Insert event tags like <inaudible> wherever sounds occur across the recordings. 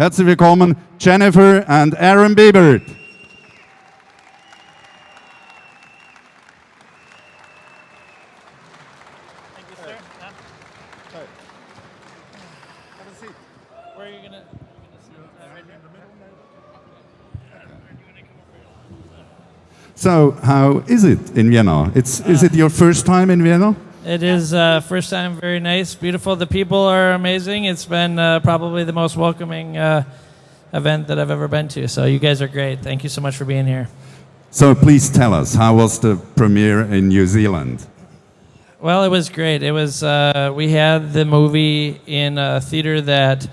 Herzlich willkommen, Jennifer and Aaron gonna? So, how is it in Vienna? It's, is it your first time in Vienna? It is uh, first time, very nice, beautiful. The people are amazing. It's been uh, probably the most welcoming uh, event that I've ever been to. So you guys are great. Thank you so much for being here. So, please tell us, how was the premiere in New Zealand? Well, it was great. It was uh, we had the movie in a theater that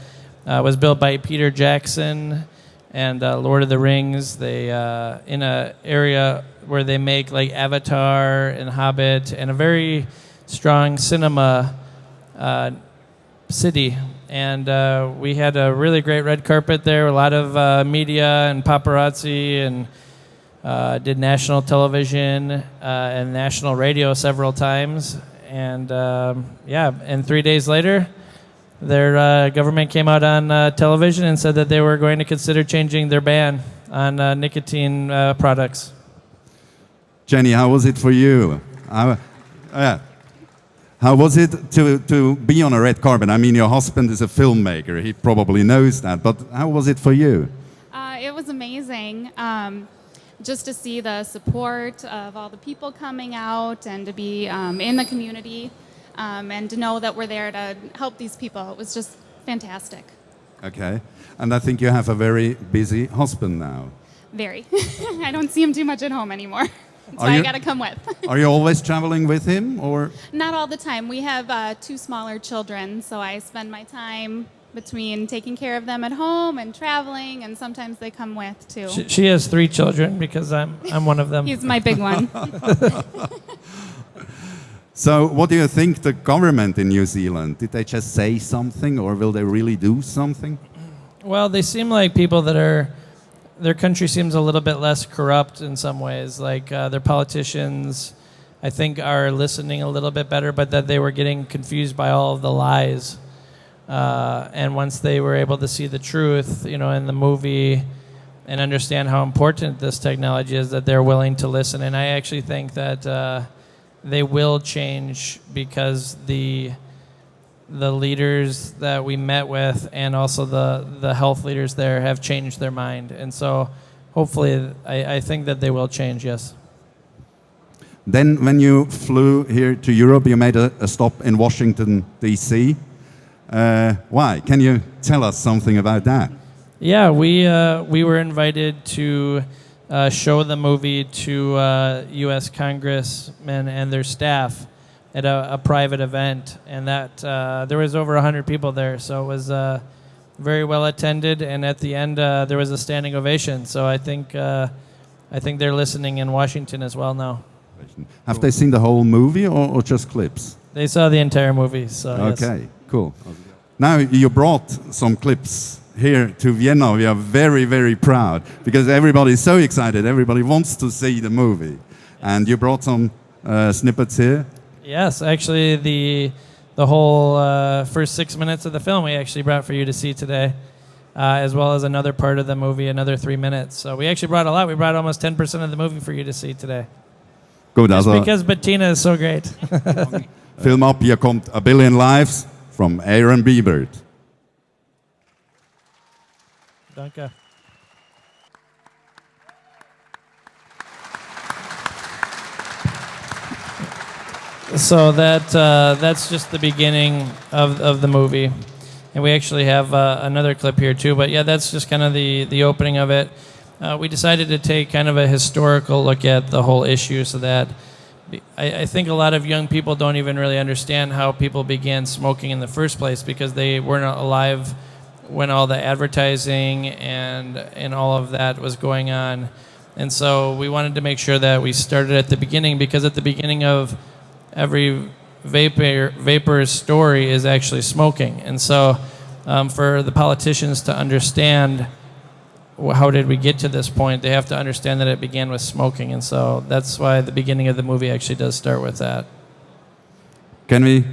uh, was built by Peter Jackson and uh, Lord of the Rings. They uh, in an area where they make like Avatar and Hobbit and a very strong cinema uh, city. And uh, we had a really great red carpet there. A lot of uh, media and paparazzi and. Uh, did national television uh, and national radio several times, and um, yeah, and three days later, their uh, government came out on television and said that they were going to consider changing their ban on nicotine products. Jenny, how was it for you? Uh, how was it to, to be on a red carpet? I mean, your husband is a filmmaker, he probably knows that, but how was it for you? Uh, it was amazing. Um, just to see the support of all the people coming out and to be um, in the community um, and to know that we're there to help these people. It was just fantastic. Okay. And I think you have a very busy husband now. Very. <laughs> I don't see him too much at home anymore. <laughs> That's Are why you- I got to come with. <laughs> Are you always traveling with him or? Not all the time. We have uh, two smaller children, so I spend my time between taking care of them at home and traveling, and sometimes they come with too. She, she has three children because I'm I'm one of them. He's my big one. <laughs> <laughs> So, what do you think the government in New Zealand? Did they just say something or will they really do something? Well, they seem like people that are. Their country seems a little bit less corrupt in some ways. Like uh, their politicians, I think, are listening a little bit better, but that they were getting confused by all of the lies. Uh, and once they were able to see the truth, you know, in the movie, and understand how important this technology is, that they're willing to listen. And I actually think that uh, they will change because the the leaders that we met with and also the, the health leaders there have changed their mind. And so hopefully, I, I think that they will change, yes. Then, when you flew here to Europe, you made a, a stop in Washington, D.C. Uh, why? Can you tell us something about that? Yeah, we, uh, we were invited to uh, show the movie to uh, U.S. congressmen and their staff at a, a private event. And that uh, there was over 100 people there, so it was uh, very well attended. And at the end, uh, there was a standing ovation. So I think, uh, I think they're listening in Washington as well now. Have they seen the whole movie or, or just clips? They saw the entire movie, so yes. Okay, cool. Now you brought some clips here to Vienna. We are very, very proud because everybody is so excited. Everybody wants to see the movie, and you brought some uh, snippets here. Yes, actually, the the whole uh, first six minutes of the film we actually brought for you to see today, uh, as well as another part of the movie, another three minutes. So we actually brought a lot. We brought almost ten percent of the movie for you to see today. Good, Just also because Bettina is so great. <laughs> film up. Hier kommt A Billion Lives from Aaron Biebert. Danke. So that uh, that's just the beginning of, of the movie, and we actually have uh, another clip here too. But yeah, that's just kind of the the opening of it. Uh, we decided to take kind of a historical look at the whole issue, so that I, I think a lot of young people don't even really understand how people began smoking in the first place because they weren't alive when all the advertising and and all of that was going on. And so we wanted to make sure that we started at the beginning because at the beginning of every vaper vaper's story is actually smoking. And so um, for the politicians to understand how did we get to this point, they have to understand that it began with smoking. And so that's why the beginning of the movie actually does start with that. Can we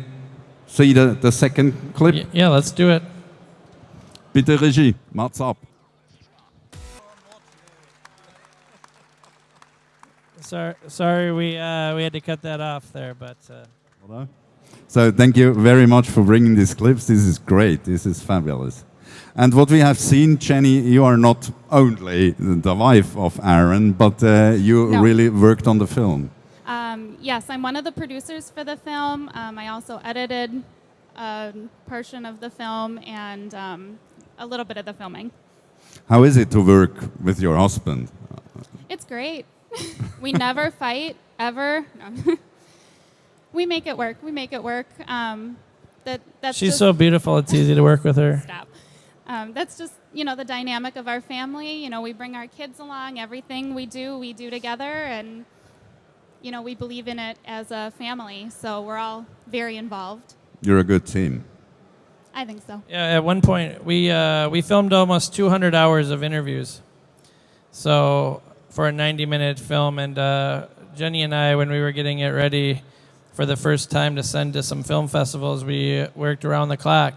see the, the second clip? Y- yeah, let's do it. Bitte Regie, MAZ ab. Sorry, sorry, we uh, we had to cut that off there, but uh, So thank you very much for bringing these clips. This is great. This is fabulous. And what we have seen, Jenny, you are not only the wife of Aaron, but uh, you No. really worked on the film. Um, yes, I'm one of the producers for the film. Um, I also edited a portion of the film and um, a little bit of the filming. How is it to work with your husband? It's great. <laughs> we never fight ever. No. <laughs> we make it work. We make it work. Um, that that's she's just, so beautiful. It's easy to work with her. stop. Um, that's just you know the dynamic of our family. You know we bring our kids along. Everything we do, we do together, and you know we believe in it as a family. So we're all very involved. You're a good team. I think so. Yeah, at one point we uh, we filmed almost 200 hours of interviews. So for a 90 minute film, and uh, Jenny and I, when we were getting it ready for the first time to send to some film festivals, we worked around the clock.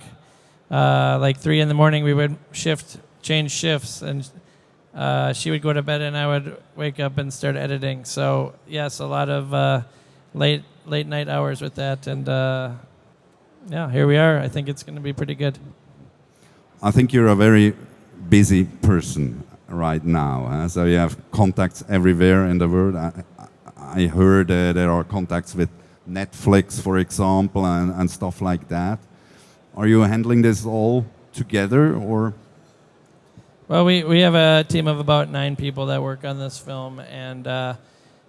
Uh, like three in the morning, we would shift, change shifts, and uh, she would go to bed, and I would wake up and start editing. So yes, a lot of uh, late late night hours with that, and uh, yeah, here we are. I think it's going to be pretty good. I think you're a very busy person right now. huh? So you have contacts everywhere in the world. I, I heard uh, there are contacts with Netflix, for example, and, and stuff like that. Are you handling this all together, or Well, we, we have a team of about nine people that work on this film, and uh,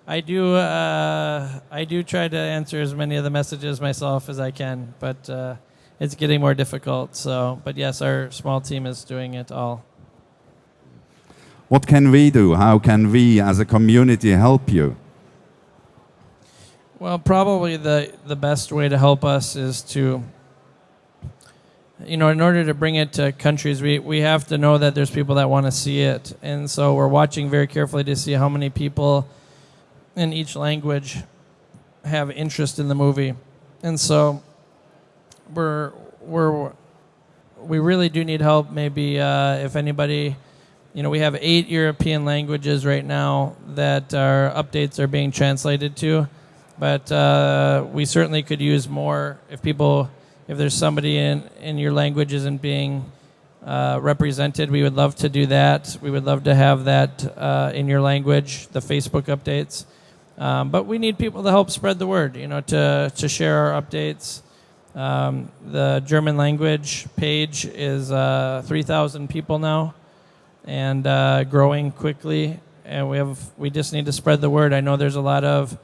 I do uh, I do try to answer as many of the messages myself as I can, but uh, it's getting more difficult. So, but yes, our small team is doing it all. What can we do? How can we, as a community, help you? Well, probably the the best way to help us is to, you know, in order to bring it to countries, we we have to know that there's people that want to see it, and so we're watching very carefully to see how many people in each language have interest in the movie, and so we're we're we really do need help. Maybe uh, if anybody. You know, we have eight European languages right now that our updates are being translated to but uh, we certainly could use more if people if there's somebody in in your language isn't being uh, represented we would love to do that. We would love to have that uh, in your language the facebook updates. Um, but we need people to help spread the word you know to to share our updates. Um, the german language page is uh, 3000 people now and uh, growing quickly and we have we just need to spread the word i know there's a lot of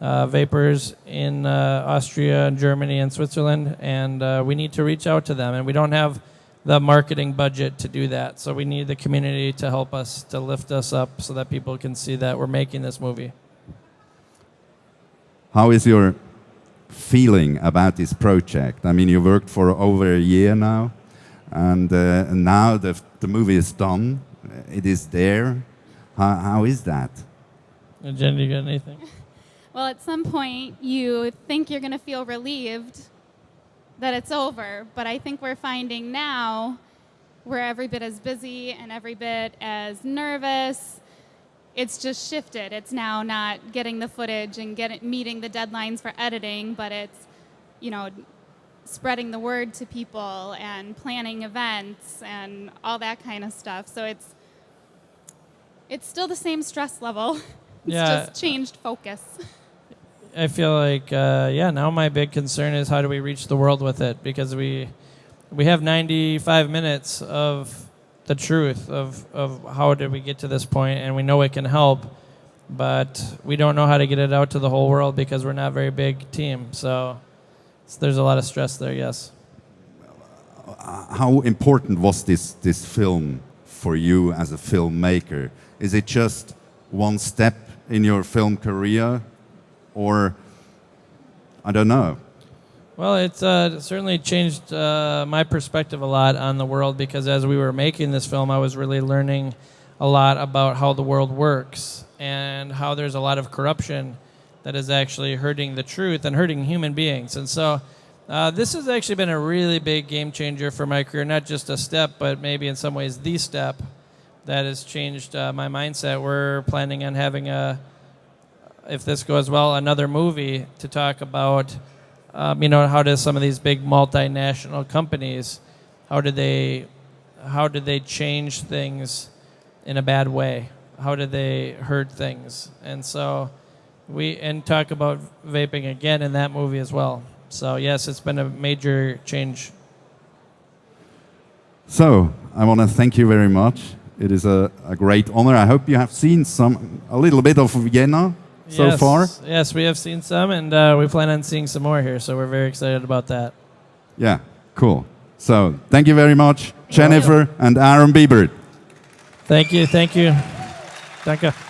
uh, vapers in uh, Austria and Germany and Switzerland, and uh, we need to reach out to them. And we don't have the marketing budget to do that, so we need the community to help us to lift us up so that people can see that we're making this movie. How is your feeling about this project? I mean, you worked for over a year now, and uh, now the, the movie is done. It is there. How, how is that? Jen, do you got anything? <laughs> Well, at some point, you think you're going to feel relieved that it's over, but I think we're finding now we're every bit as busy and every bit as nervous. It's just shifted. It's now not getting the footage and get meeting the deadlines for editing, but it's, you know, spreading the word to people and planning events and all that kind of stuff. So it's it's still the same stress level. <laughs> It's Yeah. just changed focus. I feel like uh, yeah. Now my big concern is how do we reach the world with it because we we have 95 minutes of the truth of of how did we get to this point, and we know it can help, but we don't know how to get it out to the whole world because we're not a very big team. So, so there's a lot of stress there. Yes. How important was this, this film for you as a filmmaker? Is it just one step in your film career, or I don't know? Well, it's uh, certainly changed uh, my perspective a lot on the world because as we were making this film, I was really learning a lot about how the world works and how there's a lot of corruption that is actually hurting the truth and hurting human beings. And so Uh, this has actually been a really big game changer for my career. Not just a step, but maybe in some ways the step that has changed uh, my mindset. We're planning on having a, if this goes well, another movie to talk about. Um, you know, how does some of these big multinational companies, how did they, how did they change things in a bad way? How did they hurt things? And so, we and talk about vaping again in that movie as well. So yes, it's been a major change. So I want to thank you very much. It is a, a great honor. I hope you have seen some a little bit of Vienna so yes, far. Yes, we have seen some, and uh, we plan on seeing some more here. So we're very excited about that. Yeah, cool. So thank you very much, Jennifer and Aaron Biebert. Thank you, thank you, Danke.